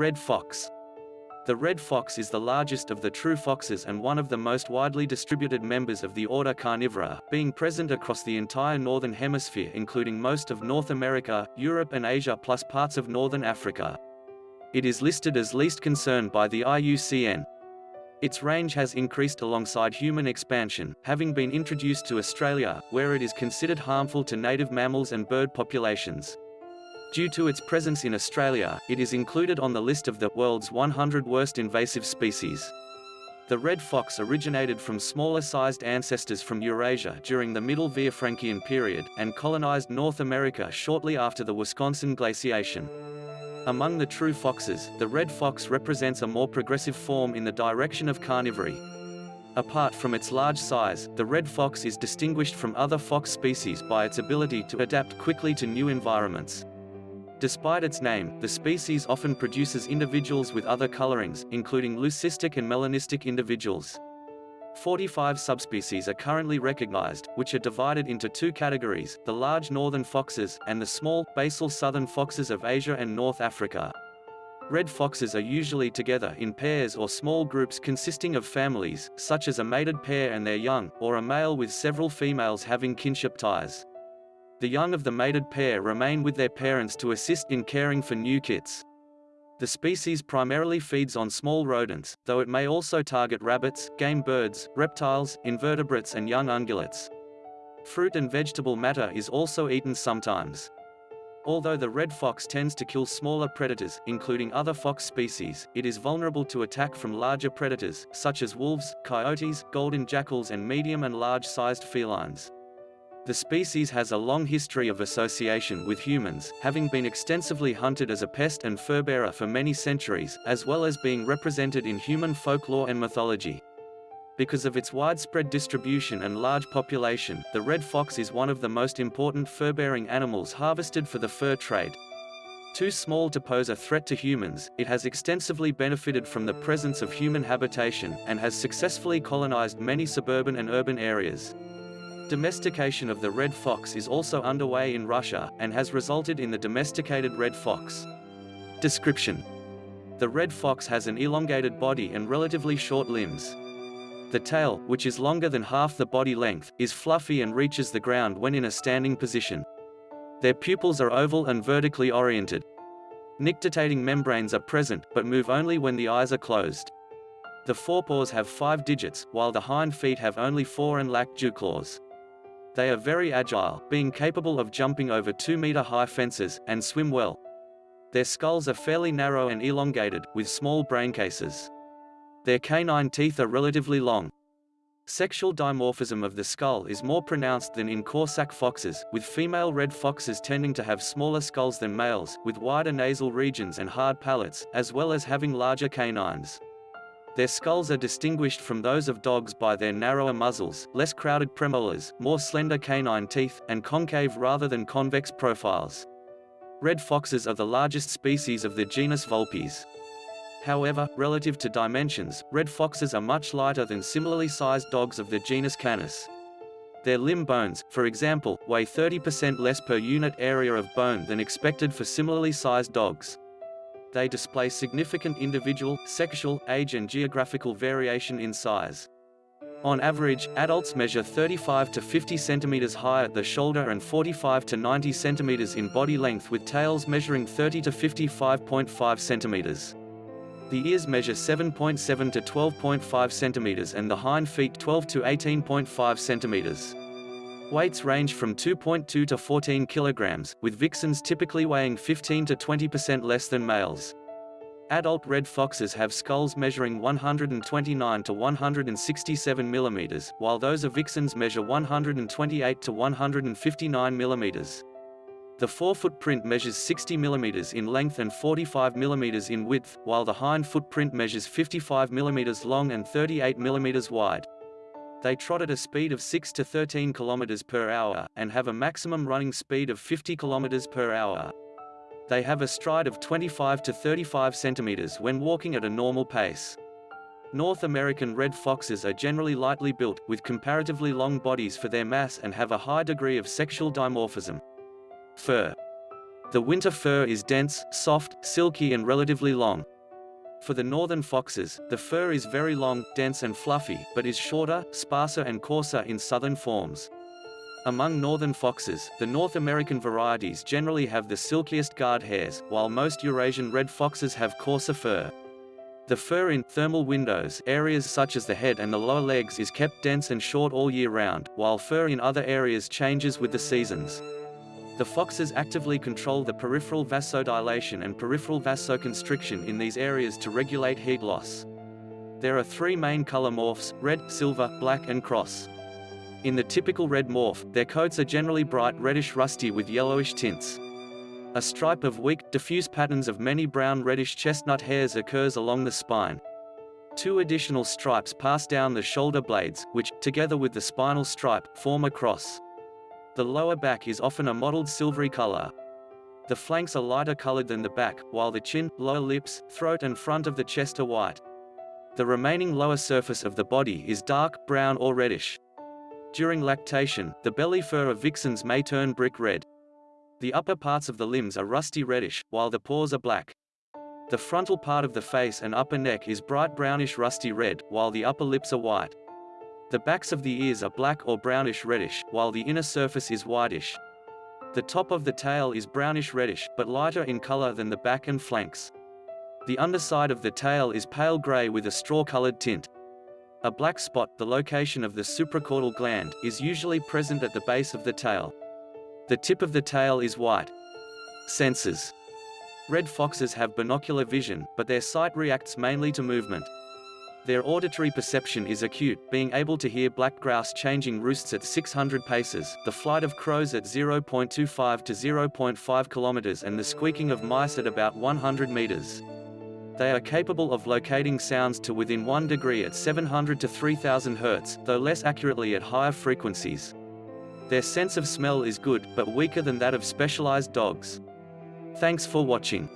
Red fox. The red fox is the largest of the true foxes and one of the most widely distributed members of the order Carnivora, being present across the entire northern hemisphere including most of North America, Europe and Asia plus parts of northern Africa. It is listed as least concern by the IUCN. Its range has increased alongside human expansion, having been introduced to Australia, where it is considered harmful to native mammals and bird populations. Due to its presence in Australia, it is included on the list of the world's 100 worst invasive species. The red fox originated from smaller-sized ancestors from Eurasia during the Middle Villafranchian period, and colonized North America shortly after the Wisconsin glaciation. Among the true foxes, the red fox represents a more progressive form in the direction of carnivory. Apart from its large size, the red fox is distinguished from other fox species by its ability to adapt quickly to new environments. Despite its name, the species often produces individuals with other colorings, including leucistic and melanistic individuals. 45 subspecies are currently recognized, which are divided into two categories, the large northern foxes, and the small, basal southern foxes of Asia and North Africa. Red foxes are usually together in pairs or small groups consisting of families, such as a mated pair and their young, or a male with several females having kinship ties. The young of the mated pair remain with their parents to assist in caring for new kits. The species primarily feeds on small rodents, though it may also target rabbits, game birds, reptiles, invertebrates and young ungulates. Fruit and vegetable matter is also eaten sometimes. Although the red fox tends to kill smaller predators, including other fox species, it is vulnerable to attack from larger predators, such as wolves, coyotes, golden jackals and medium and large-sized felines. The species has a long history of association with humans, having been extensively hunted as a pest and fur-bearer for many centuries, as well as being represented in human folklore and mythology. Because of its widespread distribution and large population, the red fox is one of the most important fur-bearing animals harvested for the fur trade. Too small to pose a threat to humans, it has extensively benefited from the presence of human habitation, and has successfully colonized many suburban and urban areas. Domestication of the red fox is also underway in Russia, and has resulted in the domesticated red fox. Description. The red fox has an elongated body and relatively short limbs. The tail, which is longer than half the body length, is fluffy and reaches the ground when in a standing position. Their pupils are oval and vertically oriented. Nictitating membranes are present, but move only when the eyes are closed. The forepaws have five digits, while the hind feet have only four and lack dew claws. They are very agile, being capable of jumping over 2-meter high fences, and swim well. Their skulls are fairly narrow and elongated, with small brain cases. Their canine teeth are relatively long. Sexual dimorphism of the skull is more pronounced than in Corsac foxes, with female red foxes tending to have smaller skulls than males, with wider nasal regions and hard palates, as well as having larger canines. Their skulls are distinguished from those of dogs by their narrower muzzles, less crowded premolars, more slender canine teeth, and concave rather than convex profiles. Red foxes are the largest species of the genus Vulpes. However, relative to dimensions, red foxes are much lighter than similarly sized dogs of the genus Canis. Their limb bones, for example, weigh 30% less per unit area of bone than expected for similarly sized dogs they display significant individual, sexual, age and geographical variation in size. On average, adults measure 35 to 50 centimeters high at the shoulder and 45 to 90 centimeters in body length with tails measuring 30 to 55.5 centimeters. The ears measure 7.7 to 12.5 centimeters and the hind feet 12 to 18.5 centimeters. Weights range from 2.2 to 14 kilograms, with vixens typically weighing 15 to 20% less than males. Adult red foxes have skulls measuring 129 to 167 millimeters, while those of vixens measure 128 to 159 millimeters. The forefoot print measures 60 mm in length and 45 mm in width, while the hind footprint measures 55 mm long and 38 mm wide. They trot at a speed of 6 to 13 km per hour, and have a maximum running speed of 50 km per hour. They have a stride of 25 to 35 centimeters when walking at a normal pace. North American red foxes are generally lightly built, with comparatively long bodies for their mass and have a high degree of sexual dimorphism. Fur The winter fur is dense, soft, silky and relatively long. For the northern foxes, the fur is very long, dense and fluffy, but is shorter, sparser and coarser in southern forms. Among northern foxes, the North American varieties generally have the silkiest guard hairs, while most Eurasian red foxes have coarser fur. The fur in thermal windows areas such as the head and the lower legs is kept dense and short all year round, while fur in other areas changes with the seasons. The foxes actively control the peripheral vasodilation and peripheral vasoconstriction in these areas to regulate heat loss. There are three main color morphs, red, silver, black and cross. In the typical red morph, their coats are generally bright reddish rusty with yellowish tints. A stripe of weak, diffuse patterns of many brown reddish chestnut hairs occurs along the spine. Two additional stripes pass down the shoulder blades, which, together with the spinal stripe, form a cross. The lower back is often a mottled silvery color. The flanks are lighter colored than the back, while the chin, lower lips, throat and front of the chest are white. The remaining lower surface of the body is dark, brown or reddish. During lactation, the belly fur of vixens may turn brick red. The upper parts of the limbs are rusty reddish, while the paws are black. The frontal part of the face and upper neck is bright brownish rusty red, while the upper lips are white. The backs of the ears are black or brownish reddish, while the inner surface is whitish. The top of the tail is brownish reddish, but lighter in color than the back and flanks. The underside of the tail is pale gray with a straw-colored tint. A black spot, the location of the supracaudal gland, is usually present at the base of the tail. The tip of the tail is white. Senses. Red foxes have binocular vision, but their sight reacts mainly to movement. Their auditory perception is acute, being able to hear black grouse changing roosts at 600 paces, the flight of crows at 0.25 to 0.5 kilometers and the squeaking of mice at about 100 meters. They are capable of locating sounds to within 1 degree at 700 to 3000 Hz, though less accurately at higher frequencies. Their sense of smell is good, but weaker than that of specialized dogs. Thanks for watching.